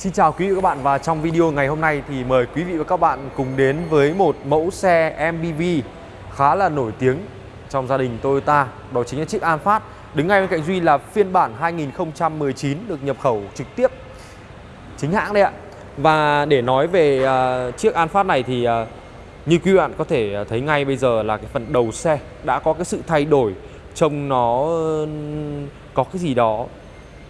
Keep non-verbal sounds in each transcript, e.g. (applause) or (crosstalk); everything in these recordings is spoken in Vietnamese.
Xin chào quý vị và các bạn và trong video ngày hôm nay thì mời quý vị và các bạn cùng đến với một mẫu xe MPV khá là nổi tiếng trong gia đình Toyota đó chính là chiếc Alphard đứng ngay bên cạnh Duy là phiên bản 2019 được nhập khẩu trực tiếp chính hãng đấy ạ. Và để nói về uh, chiếc Alphard này thì uh, như quý bạn có thể à, thấy ngay bây giờ là cái phần đầu xe đã có cái sự thay đổi trông nó có cái gì đó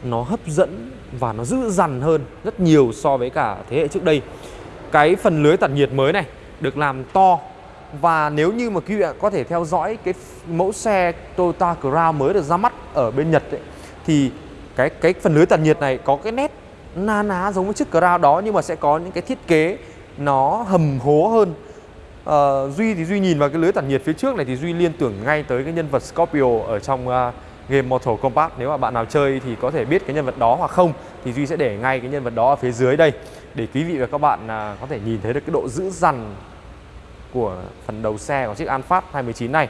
nó hấp dẫn và nó dữ dằn hơn rất nhiều so với cả thế hệ trước đây. Cái phần lưới tản nhiệt mới này được làm to và nếu như mà quý vị có thể theo dõi cái mẫu xe Toyota Crown mới được ra mắt ở bên Nhật ấy, thì cái cái phần lưới tản nhiệt này có cái nét na ná giống với chiếc Crown đó nhưng mà sẽ có những cái thiết kế nó hầm hố hơn. à, Duy thì Duy nhìn vào cái lưới tản nhiệt phía trước này thì Duy liên tưởng ngay tới cái nhân vật Scorpio ở trong uh, game Mortal Kombat nếu mà bạn nào chơi thì có thể biết cái nhân vật đó hoặc không thì Duy sẽ để ngay cái nhân vật đó ở phía dưới đây để quý vị và các bạn à, có thể nhìn thấy được cái độ dữ dằn của phần đầu xe của chiếc Alphard 219 này.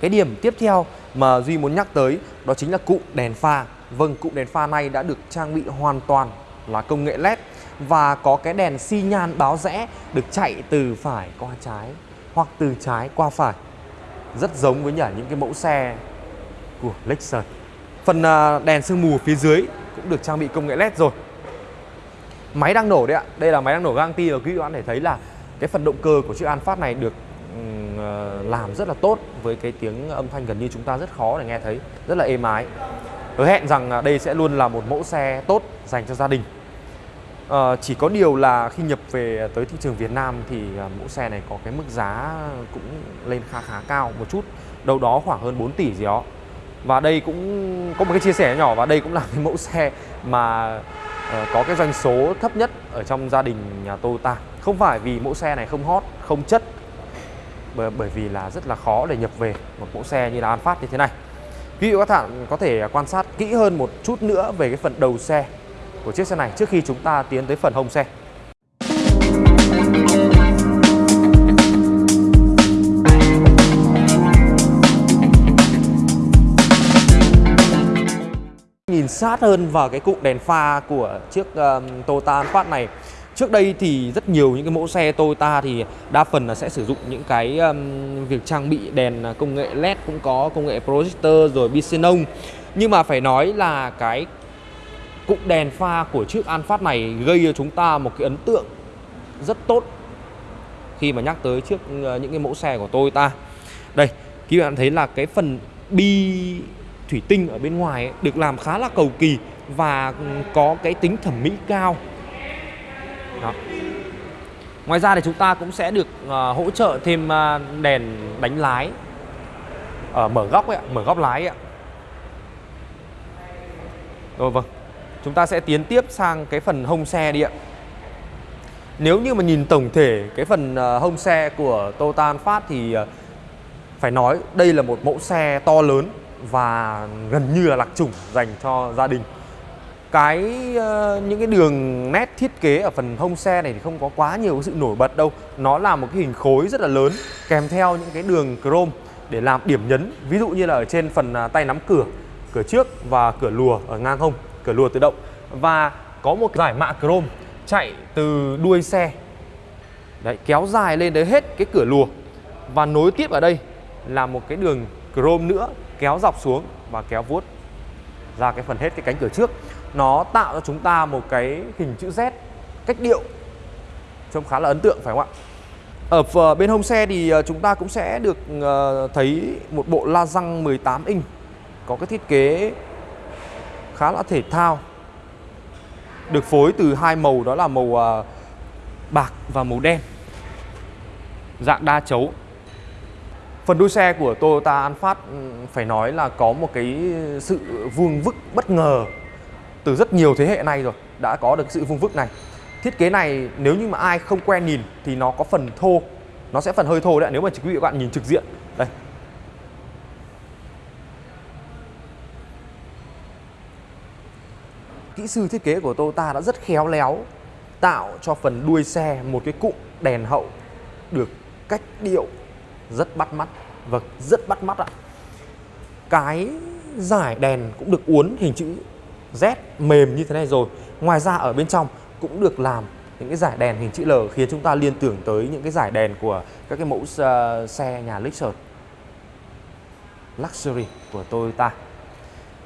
Cái điểm tiếp theo mà Duy muốn nhắc tới đó chính là cụm đèn pha. Vâng, cụm đèn pha này đã được trang bị hoàn toàn là công nghệ LED và có cái đèn xi nhan báo rẽ được chạy từ phải qua trái hoặc từ trái qua phải. Rất giống với những cái mẫu xe của Lexus. Phần à, đèn sương mù phía dưới cũng được trang bị công nghệ LED rồi. Máy đang nổ đấy ạ. Đây là máy đang nổ Gangti và quý vị bạn thể thấy là cái phần động cơ của chiếc Alphard này được à, làm rất là tốt với cái tiếng âm thanh gần như chúng ta rất khó để nghe thấy, rất là êm ái. Hứa hẹn rằng à, đây sẽ luôn là một mẫu xe tốt dành cho gia đình. À, chỉ có điều là khi nhập về tới thị trường Việt Nam thì mẫu xe này có cái mức giá cũng lên khá khá cao một chút, đâu đó khoảng hơn 4 tỷ gì đó. Và đây cũng có một cái chia sẻ nhỏ và đây cũng là cái mẫu xe mà uh, có cái doanh số thấp nhất ở trong gia đình nhà Toyota. Không phải vì mẫu xe này không hot, không chất bởi, vì là rất là khó để nhập về một mẫu xe như là Alphard như thế này. Quý vị các bạn có thể quan sát kỹ hơn một chút nữa về cái phần đầu xe của chiếc xe này trước khi chúng ta tiến tới phần hông xe. Nhìn sát hơn vào cái cụm đèn pha của chiếc um, Toyota Alphard này Trước đây thì rất nhiều những cái mẫu xe Toyota thì đa phần là sẽ sử dụng những cái um, việc trang bị đèn công nghệ LED cũng có công nghệ projector rồi bi-xenon Nhưng mà phải nói là cái cụm đèn pha của chiếc Alphard này gây cho chúng ta một cái ấn tượng rất tốt khi mà nhắc tới trước ờ, những cái mẫu xe của Toyota. Đây, các bạn thấy là cái phần bi thủy tinh ở bên ngoài ấy, được làm khá là cầu kỳ và có cái tính thẩm mỹ cao Đó. Ngoài ra thì chúng ta cũng sẽ được uh, hỗ trợ thêm uh, đèn đánh lái ở mở góc ấy, mở góc lái ấy. Rồi vâng Chúng ta sẽ tiến tiếp sang cái phần hông xe đi ạ Nếu như mà nhìn tổng thể cái phần uh, hông xe của Toyota Phát thì uh, phải nói đây là một mẫu xe to lớn và gần như là lạc chủng dành cho gia đình. Cái ờ, những cái đường nét thiết kế ở phần hông xe này thì không có quá nhiều sự nổi bật đâu. Nó là một cái hình khối rất là lớn, kèm theo những cái đường chrome để làm điểm nhấn. Ví dụ như là ở trên phần à, tay nắm cửa cửa trước và cửa lùa ở ngang hông, cửa lùa tự động. Và có một giải mạ chrome chạy từ đuôi xe. Đấy, kéo dài lên tới hết cái cửa lùa. Và nối tiếp ở đây là một cái đường chrome nữa kéo dọc xuống và kéo vuốt ra cái phần hết cái cánh cửa trước. Nó tạo cho chúng ta một cái hình chữ Z, cách điệu, trông khá là ấn tượng, phải không ạ? Ở ờ, bên hông xe thì ờ, chúng ta cũng sẽ được ờ, thấy một bộ la răng 18 inch, có cái thiết kế khá là thể thao, được phối từ hai màu, đó là màu bạc và màu đen. Dạng đa chấu. Phần đuôi xe của Toyota Alphard ừ, phải nói là có một cái sự vuông vức bất ngờ từ rất nhiều thế hệ nay rồi đã có được sự vuông vức này. Thiết kế này nếu như mà ai không quen nhìn thì nó có phần thô, nó sẽ phần hơi thô đấy nếu mà quý vị các bạn nhìn trực diện. Đây. Kỹ sư thiết kế của Toyota đã rất khéo léo tạo cho phần đuôi xe một cái cụm đèn hậu được cách điệu rất bắt mắt. Vâng, rất bắt mắt ạ. Cái giải đèn cũng được uốn hình chữ Z mềm như thế này rồi. Ngoài ra ở bên trong cũng được làm những cái giải đèn hình chữ L khiến chúng ta liên tưởng tới những cái giải đèn của các cái mẫu uh, xe nhà Lexus. Luxury của Toyota.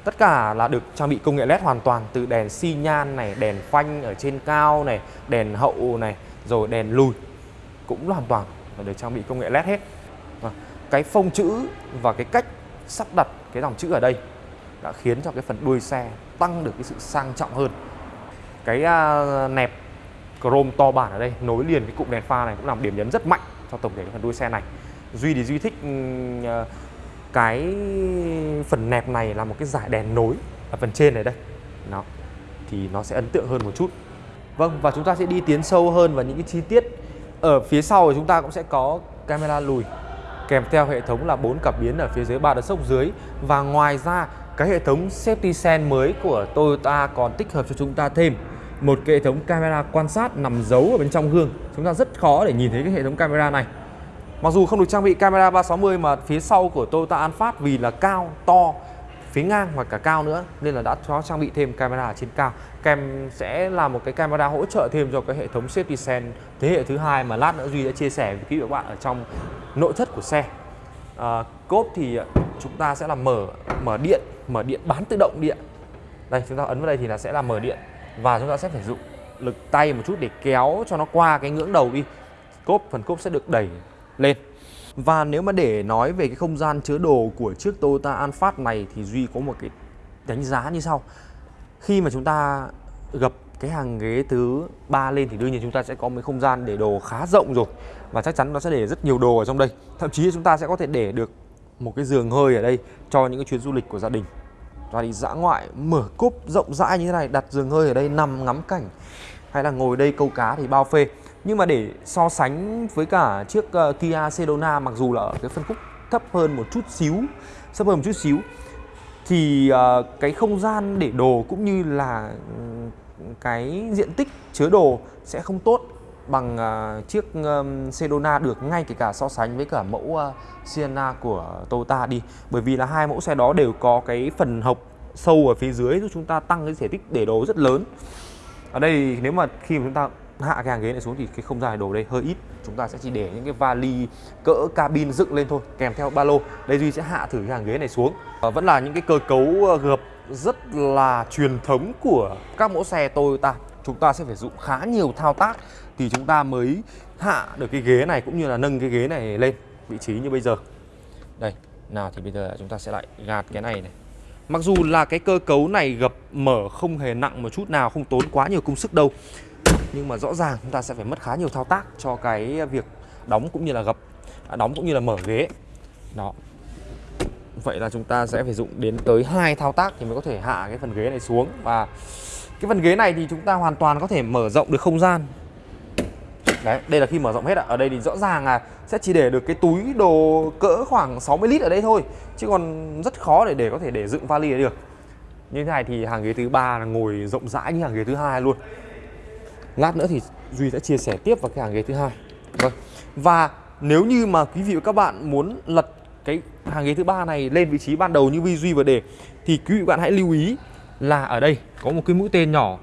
Tất cả là được trang bị công nghệ LED hoàn toàn từ đèn xi nhan này, đèn phanh ở trên cao này, đèn hậu này, rồi đèn lùi. Cũng hoàn toàn được trang bị công nghệ LED hết. Cái phông chữ và cái cách sắp đặt cái dòng chữ ở đây đã khiến cho cái phần đuôi xe tăng được cái sự sang trọng hơn. Cái uh, nẹp chrome to bản ở đây nối liền cái cụm đèn pha này cũng làm điểm nhấn rất mạnh cho tổng thể cái phần đuôi xe này. Duy thì Duy thích uh, cái phần nẹp này là một cái giải đèn nối ở phần trên này đây nó thì nó sẽ ấn tượng hơn một chút vâng và chúng ta sẽ đi tiến sâu hơn vào những cái chi tiết ở phía sau thì chúng ta cũng sẽ có camera lùi kèm theo hệ thống là bốn cảm biến ở phía dưới ba đợt sốc dưới. Và ngoài ra cái hệ thống safety sense mới của Toyota còn tích hợp cho chúng ta thêm một cái hệ thống camera quan sát nằm giấu ở bên trong gương. Chúng ta rất khó để nhìn thấy cái hệ thống camera này. Mặc dù không được trang bị camera 360 mà phía sau của Toyota Alphard vì là cao, to, phía ngang và cả cao nữa nên là đã có trang bị thêm camera ở trên cao. Kèm sẽ là một cái camera hỗ trợ thêm cho cái hệ thống safety sense thế hệ thứ hai mà lát nữa Duy đã chia sẻ với quý vị và bạn ở trong nội thất của xe. À, cốp thì chúng ta sẽ là mở mở điện, mở điện bán tự động điện. Đây chúng ta ấn vào đây thì là sẽ là mở điện và chúng ta sẽ phải dụng lực tay một chút để kéo cho nó qua cái ngưỡng đầu đi. Cốp phần cốp sẽ được đẩy lên và nếu mà để nói về cái không gian chứa đồ của chiếc Toyota Alphard này thì Duy có một cái đánh giá như sau. Khi mà chúng ta gập cái hàng ghế thứ ba lên thì đương nhiên chúng ta sẽ có một không gian để đồ khá rộng rồi. Và chắc chắn nó sẽ để rất nhiều đồ ở trong đây. Thậm chí chúng ta sẽ có thể để được một cái giường hơi ở đây cho những cái chuyến du lịch của gia đình. Và đi dã ngoại, mở cúp rộng rãi như thế này, đặt giường hơi ở đây, nằm ngắm cảnh, hay là ngồi đây câu cá thì bao phê nhưng mà để so sánh với cả chiếc uh, Kia Sedona mặc dù là ở cái phân khúc thấp hơn một chút xíu thấp hơn một chút xíu thì uh, cái không gian để đồ cũng như là cái diện tích chứa đồ sẽ không tốt bằng uh, chiếc um, Sedona được ngay kể cả so sánh với cả mẫu uh, Sienna của Toyota đi. Bởi vì là hai mẫu xe đó đều có cái phần hộc sâu ở phía dưới giúp chúng ta tăng cái thể tích để đồ rất lớn. Ở đây nếu mà khi mà chúng ta hạ cái hàng ghế này xuống thì cái không gian đồ đây hơi ít. Chúng ta sẽ chỉ để những cái vali cỡ cabin dựng lên thôi kèm theo ba lô. Đây duy sẽ hạ thử cái hàng ghế này xuống. À, vẫn là những cái cơ cấu ờ, gập rất là truyền thống của các mẫu xe Toyota. Chúng ta sẽ phải dụng khá nhiều thao tác thì chúng ta mới hạ được cái ghế này cũng như là nâng cái ghế này lên. Vị trí như bây giờ. Đây nào thì bây giờ chúng ta sẽ lại gạt cái này này. Mặc dù là cái cơ cấu này gập mở không hề nặng một chút nào Không tốn quá nhiều công sức đâu nhưng mà rõ ràng chúng ta sẽ phải mất khá nhiều thao tác cho cái việc đóng cũng như là gập à, đóng cũng như là mở ghế đó vậy là chúng ta sẽ phải dụng đến tới hai thao tác thì mới có thể hạ cái phần ghế này xuống và cái phần ghế này thì chúng ta hoàn toàn có thể mở rộng được không gian Đấy, đây là khi mở rộng hết ạ. Ở đây thì rõ ràng là sẽ chỉ để được cái túi đồ cỡ khoảng 60 lít ở đây thôi. Chứ còn rất khó để để có thể để dựng vali được. Như thế này thì hàng ghế thứ ba là ngồi rộng rãi như hàng ghế thứ hai luôn. Lát nữa thì Duy sẽ chia sẻ tiếp vào cái hàng ghế thứ hai. Vâng. Và nếu như mà quý vị và các bạn muốn lật cái hàng ghế thứ ba này lên vị trí ban đầu như Vi Duy vừa đề, thì quý vị và bạn hãy lưu ý là ở đây có một cái mũi tên nhỏ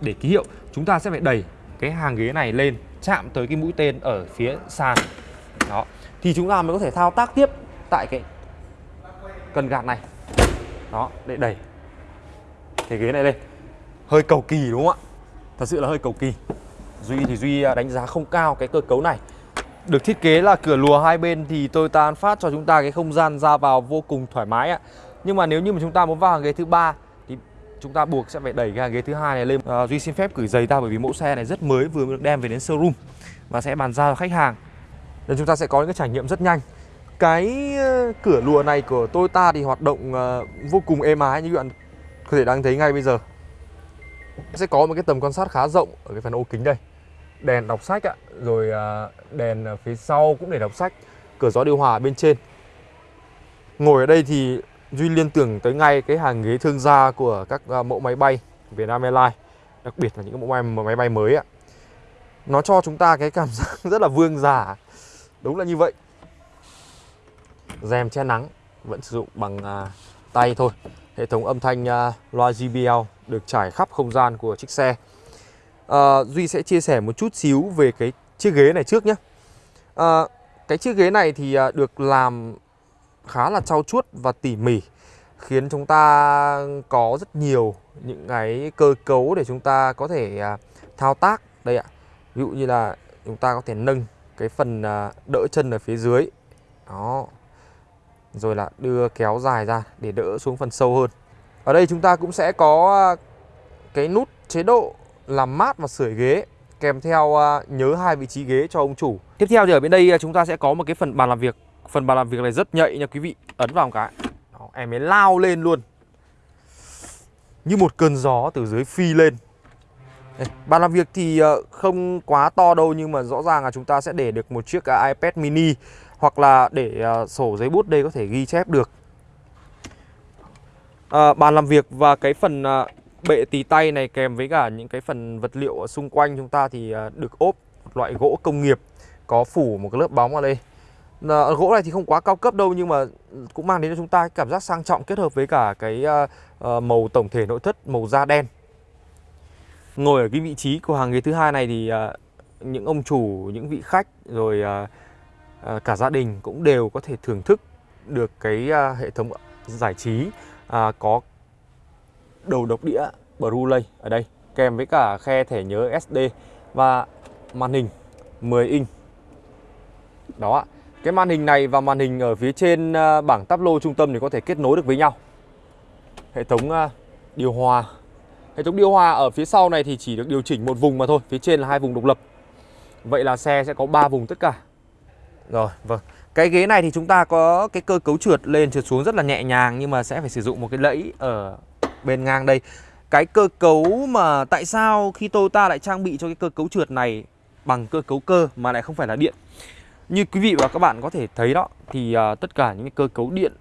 để ký hiệu. Chúng ta sẽ phải đẩy cái hàng ghế này lên chạm tới cái mũi tên ở phía sàn. Đó. Thì chúng ta mới có thể thao tác tiếp tại cái cần gạt này. Đó, để đẩy cái ghế này lên. Hơi cầu kỳ đúng không ạ? Thật sự là hơi cầu kỳ Duy thì Duy à, đánh giá không cao cái cơ cấu này được thiết kế là cửa lùa hai bên thì Toyota Alphard cho chúng ta cái không gian ra vào vô cùng thoải mái ạ. Nhưng mà nếu như mà chúng ta muốn vào hàng ghế thứ ba thì chúng ta buộc sẽ phải đẩy cái hàng ghế thứ hai này lên. À, Duy xin phép gửi giày ta bởi vì mẫu xe này rất mới vừa được đem về đến showroom và sẽ bàn giao cho khách hàng. Nên chúng ta sẽ có những cái trải nghiệm rất nhanh. Cái ờ, cửa lùa này của Toyota thì hoạt động ờ, vô cùng êm ái như các bạn có thể đang thấy ngay bây giờ sẽ có một cái tầm quan sát khá rộng ở cái phần ô kính đây. Đèn đọc sách ạ rồi à, đèn phía sau cũng để đọc sách cửa gió điều hòa bên trên. Ngồi ở đây thì duy liên tưởng tới ngay cái hàng ghế thương gia của các à, mẫu máy bay Vietnam Airlines đặc biệt là những mẫu máy, máy bay mới ạ. Nó cho chúng ta cái cảm (laughs) giác rất là vương giả. Đúng là như vậy. Rèm che nắng vẫn sử dụng bằng à, tay thôi. Hệ thống âm thanh à, loa JBL được trải khắp không gian của chiếc xe. À, Duy sẽ chia sẻ một chút xíu về cái chiếc ghế này trước nhé. À, Cái chiếc ghế này thì ờ, được làm khá là trau chuốt và tỉ mỉ Khiến chúng ta có rất nhiều những cái cơ cấu để chúng ta có thể thao tác Đây ạ. Ví dụ như là chúng ta có thể nâng cái phần đỡ chân ở phía dưới. Đó. Rồi là đưa kéo dài ra để đỡ xuống phần sâu hơn. Ở đây chúng ta cũng sẽ có à, cái nút chế độ làm mát và sưởi ghế kèm theo à, nhớ hai vị trí ghế cho ông chủ. Tiếp theo thì ở bên đây à, chúng ta sẽ có một cái phần bàn làm việc. Phần bàn làm việc này rất nhạy nha quý vị. Ấn vào một cái. Đó, em ấy lao lên luôn. Như một cơn gió từ dưới phi lên. Đây, bàn làm việc thì ờ, không quá to đâu nhưng mà rõ ràng là chúng ta sẽ để được một chiếc iPad mini hoặc là để ờ, sổ giấy bút đây có thể ghi chép được. À, bàn làm việc và cái phần ờ, bệ tì tay này kèm với cả những cái phần vật liệu ở xung quanh chúng ta thì à, được ốp một loại gỗ công nghiệp có phủ một cái lớp bóng ở đây. À, gỗ này thì không quá cao cấp đâu nhưng mà cũng mang đến cho chúng ta cảm giác sang trọng kết hợp với cả cái uh, màu tổng thể nội thất màu da đen. Ngồi ở cái vị trí của hàng ghế thứ hai này thì à, những ông chủ những vị khách rồi à, à, cả gia đình cũng đều có thể thưởng thức được cái à, hệ thống giải trí à, có đầu độc đĩa Blu-ray ở đây kèm với cả khe thẻ nhớ SD và màn hình 10 inch. Đó ạ. Cái màn hình này và màn hình ở phía trên à, bảng táp lô trung tâm thì có thể kết nối được với nhau. Hệ thống à, điều hòa. Hệ thống điều hòa ở phía sau này thì chỉ được điều chỉnh một vùng mà thôi, phía trên là hai vùng độc lập. Vậy là xe sẽ có 3 vùng tất cả. Rồi, vâng. Cái ghế này thì chúng ta có cái cơ cấu trượt lên trượt xuống rất là nhẹ nhàng nhưng mà sẽ phải sử dụng một cái lẫy ở bên ngang đây. Cái cơ cấu mà tại sao khi Toyota lại trang bị cho cái cơ cấu trượt này bằng cơ cấu cơ mà lại không phải là điện? Như quý vị và các bạn có thể thấy đó Thì uh, tất cả những cái cơ cấu điện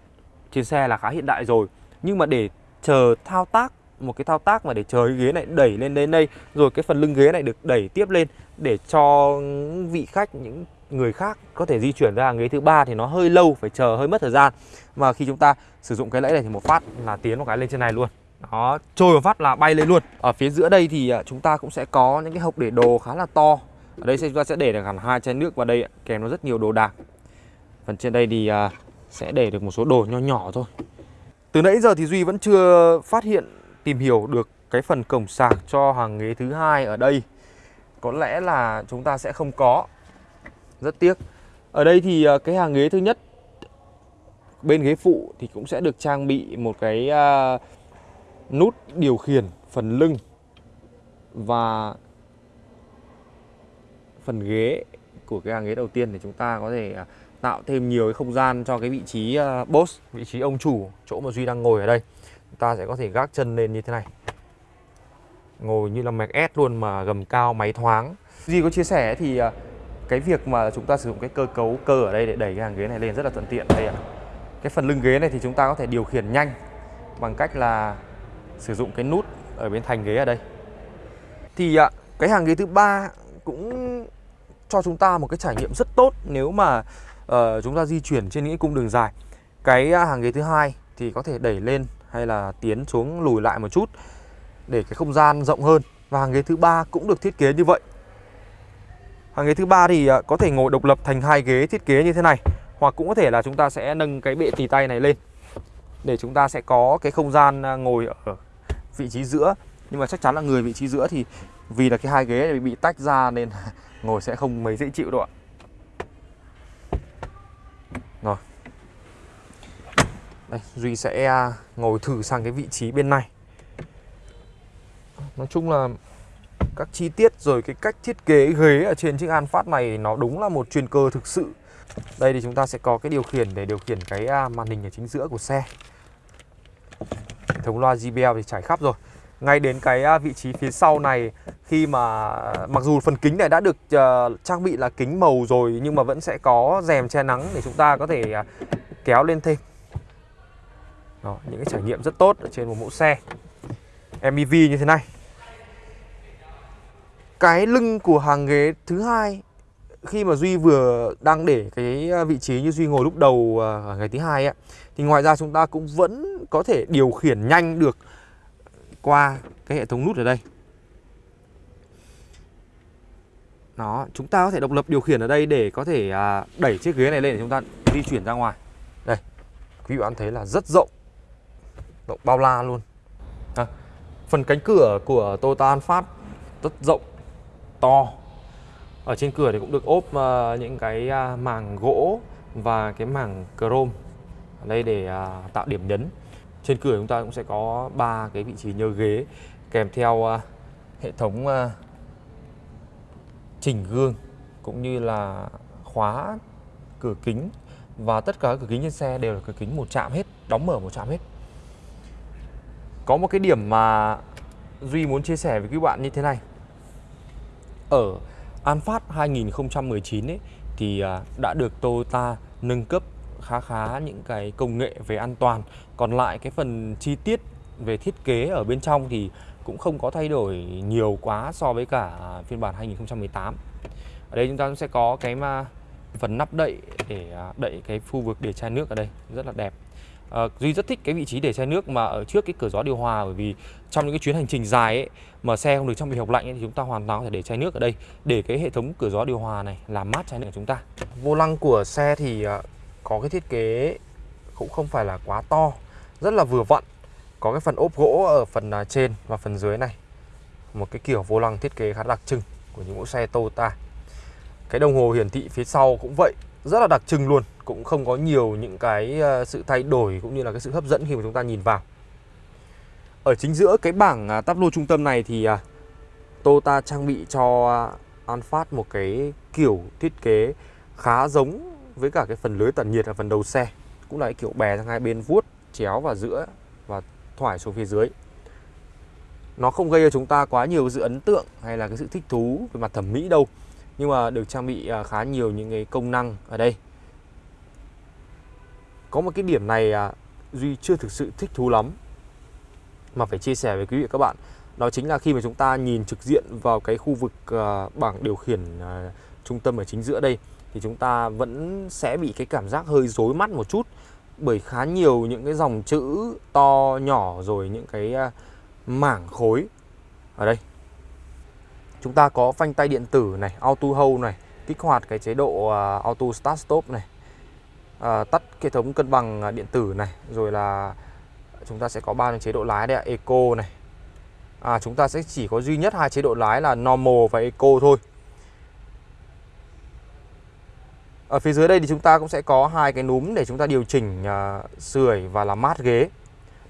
trên xe là khá hiện đại rồi. Nhưng mà để chờ thao tác một cái thao tác mà để chờ cái ghế này đẩy lên đến đây Rồi cái phần lưng ghế này được đẩy tiếp lên Để cho vị khách, những người khác có thể di chuyển ra ghế thứ ba thì nó hơi lâu, phải chờ hơi mất thời gian. Mà khi chúng ta sử dụng cái lẫy này thì một phát là tiến một cái lên trên này luôn. Đó, trôi một phát là bay lên luôn. Ở phía giữa đây thì à, chúng ta cũng sẽ có những cái hộp để đồ khá là to. Ở đây chúng ta sẽ để được hẳn hai chai nước vào đây kèm nó rất nhiều đồ đạc. Phần trên đây thì à, sẽ để được một số đồ nho nhỏ thôi. Từ nãy giờ thì duy vẫn chưa phát hiện, tìm hiểu được cái phần cổng sạc cho hàng ghế thứ hai ở đây. Có lẽ là chúng ta sẽ không có rất tiếc ở đây thì ờ, cái hàng ghế thứ nhất bên ghế phụ thì cũng sẽ được trang bị một cái ờ, nút điều khiển phần lưng và phần ghế của cái hàng ghế đầu tiên để chúng ta có thể ờ, tạo thêm nhiều cái không gian cho cái vị trí boss, vị trí ông chủ, chỗ mà Duy đang ngồi ở đây. Chúng ta sẽ có thể gác chân lên như thế này. Ngồi như là Mac S luôn mà gầm cao máy thoáng. Duy có chia sẻ thì cái việc mà chúng ta sử dụng cái cơ cấu cơ ở đây để đẩy cái hàng ghế này lên rất là thuận tiện đây ạ. Cái phần lưng ghế này thì chúng ta có thể điều khiển nhanh bằng cách là sử dụng cái nút ở bên thành ghế ở đây. Thì ạ, cái hàng ghế thứ ba cũng cho chúng ta một cái trải nghiệm rất tốt nếu mà uh, chúng ta di chuyển trên những cung đường dài. Cái à, hàng ghế thứ hai thì có thể đẩy lên hay là tiến xuống lùi lại một chút để cái không gian rộng hơn. Và hàng ghế thứ ba cũng được thiết kế như vậy. Hàng ghế thứ ba thì à, có thể ngồi độc lập thành hai ghế thiết kế như thế này. Hoặc cũng có thể là chúng ta sẽ nâng cái bệ tì tay này lên. Để chúng ta sẽ có cái không gian à, ngồi ở vị trí giữa. Nhưng mà chắc chắn là người vị trí giữa thì vì là cái hai ghế này bị tách ra nên (laughs) ngồi sẽ không mấy dễ chịu đâu ạ. Rồi. Đây, duy sẽ à, ngồi thử sang cái vị trí bên này. Nói chung là các chi tiết rồi cái cách thiết kế ghế ở trên chiếc Alphard này nó đúng là một chuyên cơ thực sự. Đây thì chúng ta sẽ có cái điều khiển để điều khiển cái à, màn hình ở chính giữa của xe. Hệ thống loa JBL thì trải khắp rồi. Ngay đến cái à, vị trí phía sau này khi mà mặc dù phần kính này đã được uh, trang bị là kính màu rồi nhưng mà vẫn sẽ có rèm che nắng để chúng ta có thể uh, kéo lên thêm. Đó, những cái trải nghiệm rất tốt ở trên một mẫu xe. MPV như thế này cái lưng của hàng ghế thứ hai khi mà Duy vừa đang để cái à, vị trí như Duy ngồi lúc đầu à, ở ngày thứ hai ấy, thì ngoài ra chúng ta cũng vẫn có thể điều khiển nhanh được qua cái hệ thống nút ở đây. Đó, chúng ta có thể độc lập điều khiển ở đây để có thể à, đẩy chiếc ghế này lên để chúng ta di chuyển ra ngoài. Đây, quý vị bạn thấy là rất rộng Rộng bao la luôn. À, Phần cánh cửa của Toyota Alphard rất rộng, to Ở trên cửa thì cũng được ốp uh, những cái à, uh, màng gỗ và cái màng chrome ở đây để uh, tạo điểm nhấn trên cửa chúng ta cũng sẽ có ba cái vị trí nhớ ghế kèm theo uh, hệ thống uh, chỉnh gương cũng như là khóa cửa kính và tất cả các cửa kính trên xe đều là cửa kính một chạm hết, đóng mở một chạm hết. Có một cái điểm mà Duy muốn chia sẻ với các bạn như thế này. Ở An Phát 2019 ấy, thì à, đã được Toyota nâng cấp khá khá những cái công nghệ về an toàn. Còn lại cái phần chi tiết về thiết kế ở bên trong thì cũng không có thay đổi nhiều quá so với cả phiên bản 2018 ở đây chúng ta sẽ có cái mà phần nắp đậy để à, đậy cái khu vực để chai nước ở đây, rất là đẹp à, Duy rất thích cái vị trí để xe nước mà ở trước cái cửa gió điều hòa bởi vì trong những cái chuyến hành trình dài ấy mà xe không được trong bị hộp lạnh ấy, thì chúng ta hoàn toàn có thể để chai nước ở đây. Để cái hệ thống cửa gió điều hòa này làm mát chai nước của chúng ta. Vô lăng của xe thì ờ, có cái thiết kế cũng không phải là quá to rất là vừa vặn. Có cái phần ốp gỗ ở phần à, trên và phần dưới này. Một cái kiểu vô lăng thiết kế khá đặc trưng của những mẫu xe Toyota. Cái đồng hồ hiển thị phía sau cũng vậy rất là đặc trưng luôn, cũng không có nhiều những cái ờ, sự thay đổi cũng như là cái sự hấp dẫn khi mà chúng ta nhìn vào. Ở chính giữa cái bảng à, táp lô trung tâm này thì à, Toyota trang bị cho Alphard một cái kiểu thiết kế khá giống với cả cái phần lưới tản nhiệt ở phần đầu xe, cũng là cái kiểu bè sang hai bên vuốt, chéo vào giữa và thoải xuống phía dưới. Nó không gây cho chúng ta quá nhiều sự ấn tượng hay là cái sự thích thú về mặt thẩm mỹ đâu nhưng mà được trang bị à, khá nhiều những cái công năng ở đây. Có một cái điểm này à, duy chưa thực sự thích thú lắm, mà phải chia sẻ với quý vị và các bạn. Đó chính là khi mà chúng ta nhìn trực diện vào cái khu vực à, bảng điều khiển trung tâm ở chính giữa đây, thì chúng ta vẫn sẽ bị cái cảm giác hơi rối mắt một chút, bởi khá nhiều những cái dòng chữ to, nhỏ rồi những cái mảng khối ở đây chúng ta có phanh tay điện tử này auto hold này kích hoạt cái chế độ à, auto start stop này à, tắt hệ thống cân bằng à, điện tử này rồi là chúng ta sẽ có ba chế độ lái đây eco này à, chúng ta sẽ chỉ có duy nhất hai chế độ lái là normal và eco thôi Ở phía dưới đây thì chúng ta cũng sẽ có hai cái núm để chúng ta điều chỉnh uh, sưởi và làm mát ghế.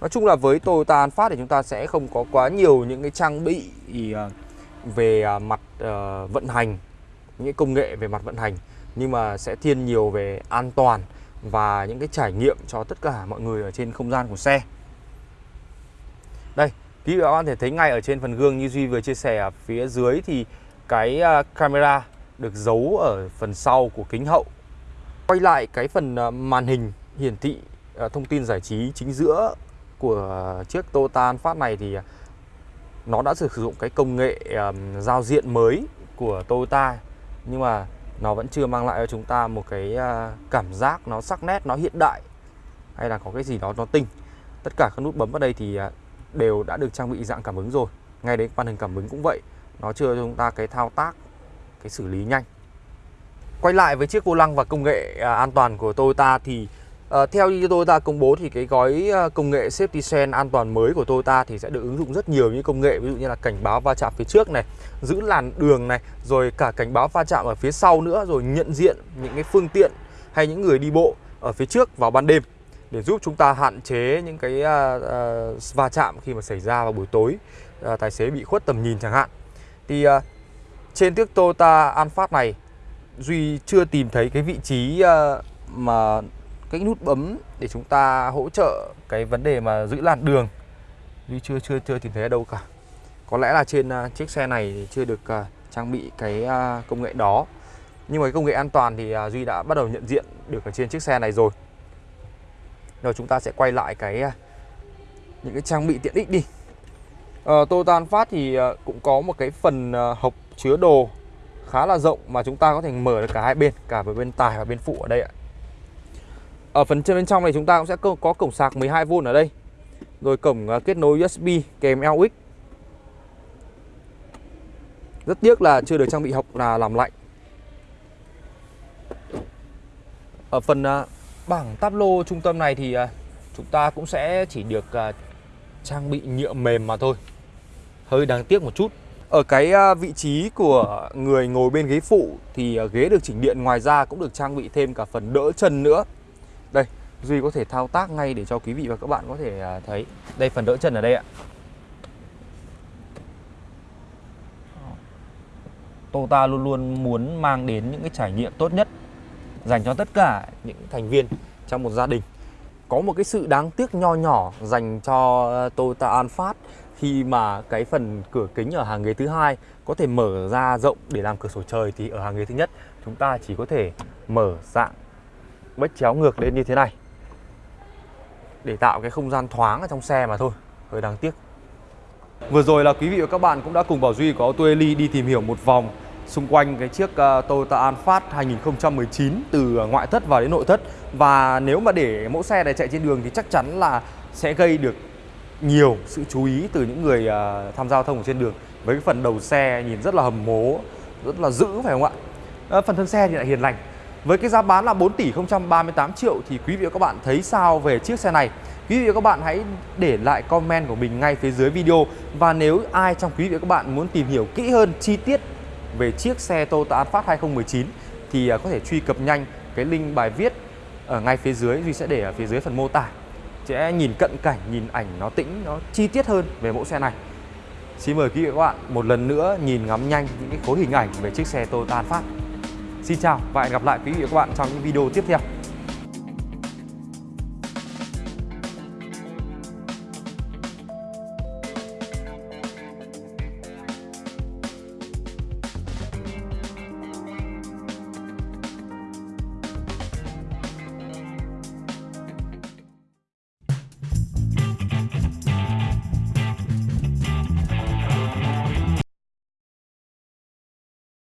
Nói chung là với Toyota Alphard thì chúng ta sẽ không có quá nhiều những cái trang bị uh, về à, mặt uh, vận hành, những công nghệ về mặt vận hành nhưng mà sẽ thiên nhiều về an toàn và những cái trải nghiệm cho tất cả mọi người ở trên không gian của xe. Đây, quý vị và các bạn thể thấy ngay ở trên phần gương như Duy vừa chia sẻ ở phía dưới thì cái à, camera được giấu ở phần sau của kính hậu. Quay lại cái phần à, màn hình hiển thị thông tin giải trí chính giữa của chiếc Toyota Alphard này thì nó đã sử dụng cái công nghệ giao diện mới của Toyota nhưng mà nó vẫn chưa mang lại cho chúng ta một cái à, cảm giác nó sắc nét, nó hiện đại hay là có cái gì đó nó tinh. Tất cả các nút bấm ở đây thì à, đều đã được trang bị dạng cảm ứng rồi. Ngay đến màn hình cảm ứng cũng vậy, nó chưa cho chúng ta cái thao tác cái xử lý nhanh quay lại với chiếc vô lăng và công nghệ uh, an toàn của Toyota thì à, theo như Toyota công bố thì cái gói ờ, công nghệ safety sense an toàn mới của Toyota thì sẽ được ứng dụng rất nhiều những công nghệ ví dụ như là cảnh báo va chạm phía trước này giữ làn đường này rồi cả cảnh báo va chạm ở phía sau nữa rồi nhận diện những cái phương tiện hay những người đi bộ ở phía trước vào ban đêm để giúp chúng ta hạn chế những cái uh, uh, va chạm khi mà xảy ra vào buổi tối uh, tài xế bị khuất tầm nhìn chẳng hạn. Thì uh, trên chiếc Toyota Alphard này Duy chưa tìm thấy cái vị trí uh, mà cái nút bấm để chúng ta hỗ trợ cái vấn đề mà giữ làn đường. Duy chưa chưa chưa tìm thấy ở đâu cả. Có lẽ là trên uh, chiếc xe này thì chưa được uh, trang bị cái uh, công nghệ đó. Nhưng mà cái công nghệ an toàn thì uh, Duy đã bắt đầu nhận diện được ở trên chiếc xe này rồi. Rồi chúng ta sẽ quay lại cái uh, những cái trang bị tiện ích đi. Uh, Toyota Phát thì uh, cũng có một cái phần uh, hộc chứa đồ khá là rộng mà chúng ta có thể mở được cả hai bên cả về bên tài và bên phụ ở đây ạ ở phần trên bên trong này chúng ta cũng sẽ có cổng sạc 12V ở đây. Rồi cổng à, kết nối USB kèm LX Rất tiếc là chưa được trang bị học là làm lạnh Ở phần à, bảng táp lô trung tâm này thì à, chúng ta cũng sẽ chỉ được trang bị nhựa mềm mà thôi. Hơi đáng tiếc một chút. Ở cái vị trí của người ngồi bên ghế phụ thì ghế được chỉnh điện, ngoài ra cũng được trang bị thêm cả phần đỡ chân nữa. Duy có thể thao tác ngay để cho quý vị và các bạn có thể à, thấy. Đây, phần đỡ chân ở đây ạ. Tota luôn luôn muốn mang đến những cái trải nghiệm tốt nhất Dành cho tất cả những thành viên trong một gia đình. Có một cái sự đáng tiếc nho nhỏ dành cho Toyota Alphard Khi mà cái phần cửa kính ở hàng ghế thứ hai có thể mở ra rộng để làm cửa sổ trời Thì ở hàng ghế thứ nhất chúng ta chỉ có thể mở dạng bách chéo ngược lên như thế này để tạo cái không gian thoáng ở trong xe mà thôi. Hơi đáng tiếc. Vừa rồi là quý vị và các bạn cũng đã cùng Bảo Duy có Auto Eli đi tìm hiểu một vòng xung quanh cái chiếc uh, Toyota Alphard 2019 từ ờ, ngoại thất vào đến nội thất. Và nếu mà để mẫu xe này chạy trên đường thì chắc chắn là sẽ gây được nhiều sự chú ý từ những người uh, tham gia giao thông ở trên đường. Với cái phần đầu xe nhìn rất là hầm mố, rất là dữ phải không ạ? Uh, phần thân xe thì lại hiền lành với cái giá bán là 4 tỷ 038 triệu thì quý vị và các bạn thấy sao về chiếc xe này? Quý vị và các bạn hãy để lại comment của mình ngay phía dưới video. Và nếu ai trong quý vị và các bạn muốn tìm hiểu kỹ hơn chi tiết về chiếc xe Toyota Alphard 2019 thì à, có thể truy cập nhanh cái link bài viết ở ngay phía dưới. Duy sẽ để ở phía dưới phần mô tả. Sẽ nhìn cận cảnh, nhìn ảnh nó tĩnh, nó chi tiết hơn về mẫu xe này. Xin mời quý vị và các bạn một lần nữa nhìn ngắm nhanh những cái khối hình ảnh về chiếc xe Toyota Alphard. Xin chào và hẹn gặp lại quý vị và các bạn trong những video tiếp theo.